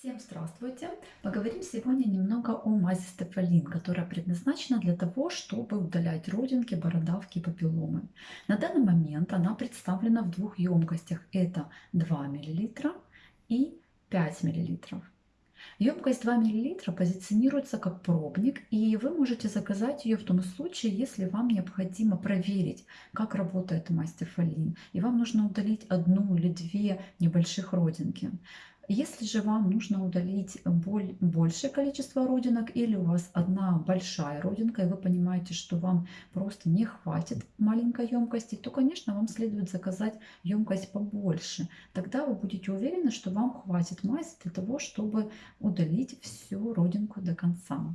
Всем здравствуйте! Поговорим сегодня немного о мази Стефалин, которая предназначена для того, чтобы удалять родинки, бородавки и папилломы. На данный момент она представлена в двух емкостях. Это 2 мл и 5 мл. Емкость 2 мл позиционируется как пробник, и вы можете заказать ее в том случае, если вам необходимо проверить, как работает мазь Стефалин, и вам нужно удалить одну или две небольших родинки. Если же вам нужно удалить большее количество родинок или у вас одна большая родинка, и вы понимаете, что вам просто не хватит маленькой емкости, то, конечно, вам следует заказать емкость побольше. Тогда вы будете уверены, что вам хватит мази для того, чтобы удалить всю родинку до конца.